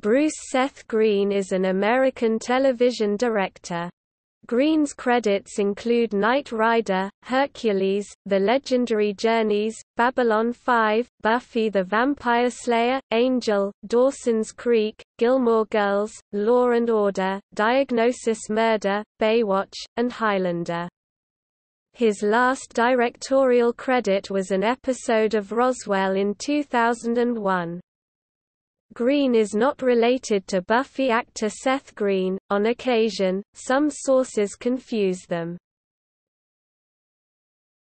Bruce Seth Green is an American television director. Green's credits include Knight Rider, Hercules, The Legendary Journeys, Babylon 5, Buffy the Vampire Slayer, Angel, Dawson's Creek, Gilmore Girls, Law and Order, Diagnosis Murder, Baywatch, and Highlander. His last directorial credit was an episode of Roswell in 2001. Green is not related to Buffy actor Seth Green. On occasion, some sources confuse them.